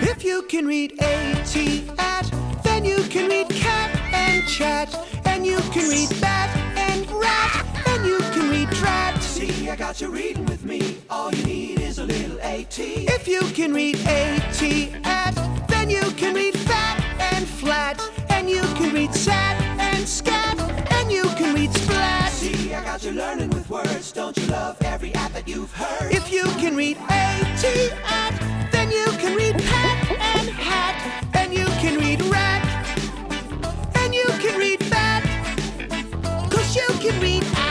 If you can read AT at, then you can read cat and chat, and you can read bat and rat, and you can read drat. See, I got you reading with me. All you need is a little AT. If you can read AT at, then you can read fat and flat, and you can read sat and scat, and you can read splat. See, I got you learning with words, don't you? If you can read at, then you can read hat and hat, and you can read rat, and you can read bat, cause you can read at.